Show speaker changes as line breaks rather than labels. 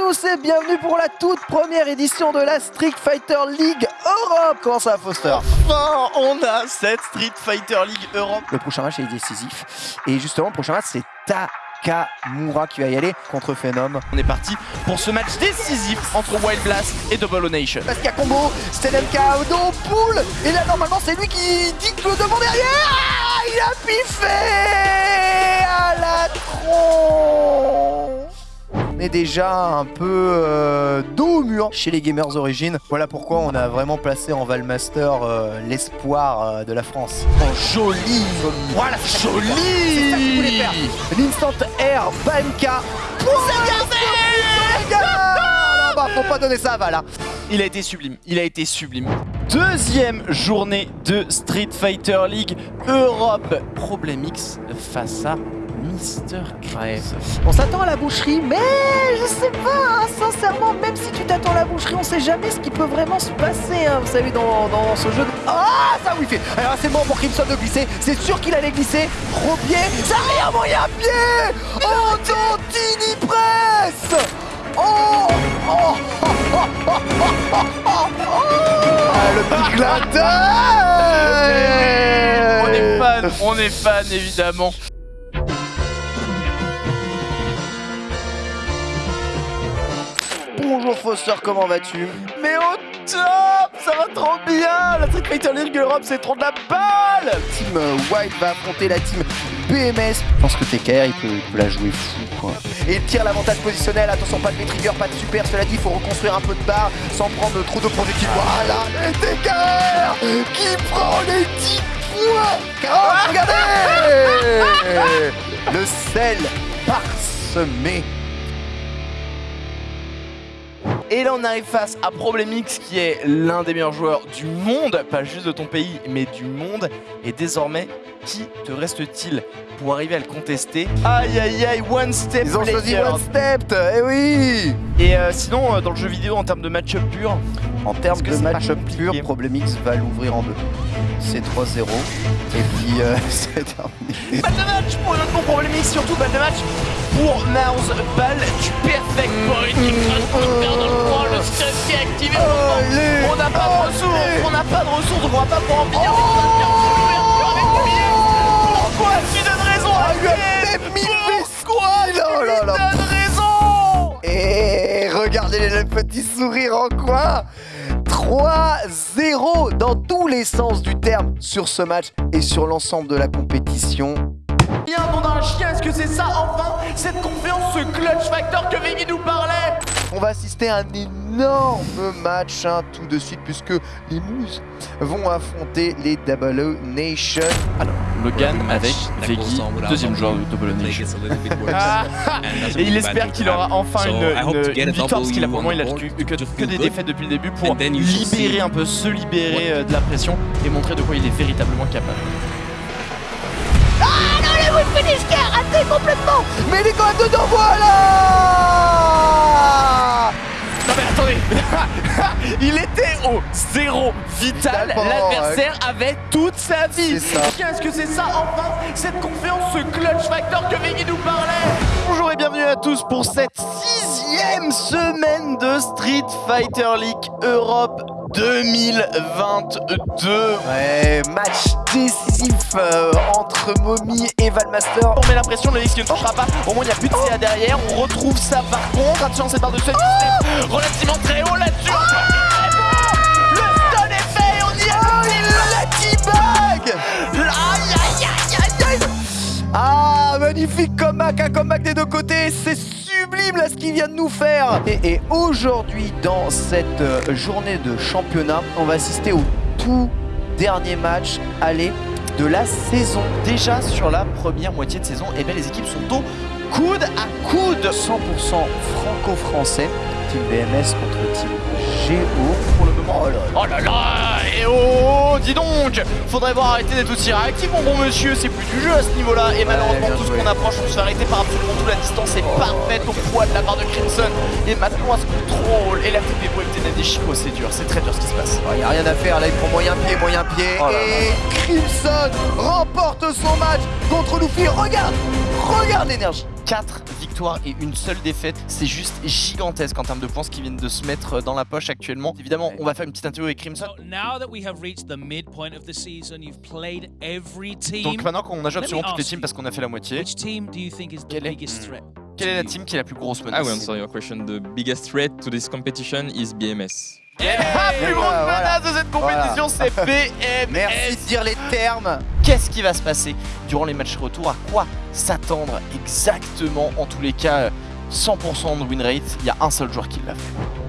tous et bienvenue pour la toute première édition de la Street Fighter League Europe. Comment ça va Foster?
Enfin, on a cette Street Fighter League Europe.
Le prochain match est décisif. Et justement le prochain match c'est Takamura qui va y aller contre Phenom.
On est parti pour ce match décisif entre Wild Blast et Double O Nation.
Parce qu'il y a combo, Stenemka dans pool et là normalement c'est lui qui dicte le devant derrière. Ah, Il a piffé à la tronche. on est déjà un peu euh, dos au mur chez les Gamers Origines. Voilà pourquoi on a vraiment placé en Valmaster euh, l'espoir euh, de la France.
Oh, joli Voilà, joli
L'instant air Bamka pour ah, bah, Faut pas donner ça à Val. hein.
Il a été sublime, il a été sublime. Deuxième journée de Street Fighter League Europe. Problème X face à Mister
ouais. On s'attend à la boucherie, mais je sais pas, hein, sincèrement, même si tu t'attends à la boucherie, on sait jamais ce qui peut vraiment se passer, hein, vous savez, dans, ce jeu. De... Ah, ça oui, fait. Alors c'est mort pour Crimson de glisser, c'est sûr qu'il allait glisser, gros pied, ça rien, bon, il y pied Oh, Dantini presse Oh Oh Oh Oh Oh Oh. Oh, oh. Ah, Le petit clin
On est fan, on est fan évidemment.
Bonjour Foster, comment vas-tu
Mais au top Ça va trop bien La Street Fighter League Europe, c'est trop de la balle
Team White va affronter la team BMS. Je pense que TKR, il peut, il peut la jouer fou, quoi. Et il tire l'avantage positionnel. Attention, pas de trigger, pas de super. Cela dit, il faut reconstruire un peu de barre sans prendre trop de projectiles. Voilà, TKR qui prend les 10 points. Oh, regardez Le sel parsemé
Et là on arrive face à Problemix qui est l'un des meilleurs joueurs du monde, pas juste de ton pays mais du monde. Et désormais, qui te reste-t-il pour arriver à le contester Aïe aïe aïe, one step
Ils ont choisi. One Step, eh oui
Et euh, sinon euh, dans le jeu vidéo en termes de match-up pur,
En termes de match-up pur, Problemix va l'ouvrir en deux. C'est 3-0. Et puis, euh, c'est terminé.
balle de match pour notre bon Problemix, surtout balle de match pour Mouse, balle du perfect point, écrase pour le perdre dans le coin, le stress qui est activé. On n'a pas de ressources, on n'a pas de ressources, on va pas pouvoir en finir. billet. Pourquoi tu donnes raison à Pourquoi tu
Oh
donnes raison
Et regardez le petit sourire en coin 3-0 dans tous les sens du terme sur ce match et sur l'ensemble de la compétition.
Bien, d'un chien, est-ce que c'est ça enfin Cette confiance, ce clutch factor que Veggie nous parlait
On va assister à un énorme match hein, tout de suite puisque les Moose vont affronter les Double O Nation.
Alors, Logan avec Veggie, deuxième joueur de Double Nation. Et il espère qu'il aura enfin une, une- une victoire parce qu'il a pour moment il a que, que- que des défaites depuis le début pour libérer un peu, se libérer euh, de la pression et montrer de quoi il est véritablement capable.
Qui a raté complètement. Mais il est quand même dedans, voilà.
Non mais attendez. Il était au zéro vital, l'adversaire avait toute sa vie. Qu'est-ce que c'est ça enfin Cette confiance, ce clutch factor que Veggie nous parlait. Bonjour et bienvenue à tous pour cette sixième semaine de Street Fighter League Europe 2022
Ouais, match décisif euh, entre Mommy et Valmaster.
On met la pression, le X qui ne touchera pas. Au moins, il n'y a plus de CA derrière. On retrouve ça par contre. Attention, cette barre de stun relativement très haut là-dessus.
Comeback, des deux côtés, c'est sublime là ce qu'il vient de nous faire. Et, et aujourd'hui, dans cette euh, journée de championnat, on va assister au tout dernier match aller de la saison.
Déjà sur la première moitié de saison, eh bien, les équipes sont au coude à coude.
100% franco-français, Team BMS contre Team GO.
Pour le moment, oh là là, et oh, dis donc Faudrait voir arrêter d'être aussi réactif, mon bon monsieur, c'est plus du jeu à ce niveau-là. Et malheureusement, tout ce qu'on approche, on se fait arrêter par absolument tout. La distance est parfaite au poids de la barre de Crimson. Et maintenant, à ce contrôle, et la TP pour éviter des Chico, c'est dur, c'est très dur ce qui se passe.
Il n'y a rien à faire, là il prend moyen pied, moyen pied.
Oh là
et Crimson remporte son match contre Luffy. Regarde, regarde l'énergie.
4 victoires et une seule défaite. C'est juste gigantesque en termes de points ce qu'ils viennent de se mettre dans la poche actuellement. Évidemment, on va faire une petite interview avec Crimson.
So now that we have reached the midpoint of the season, you've played every team.
Donc maintenant qu'on a joué absolument toutes les teams parce qu'on a fait la moitié,
Which team do you think is the
Quel est-
biggest threat?
quelle est la team qui est la plus grosse
I
menace
will answer your question. The biggest threat to this competition is BMS.
La plus
voilà.
menace de cette compétition, c'est BMS.
Merci les termes.
Qu'est-ce qui va se passer durant les matchs retour? À quoi s'attendre exactement En tous les cas, 100% de win rate, il y a un seul joueur qui l'a fait.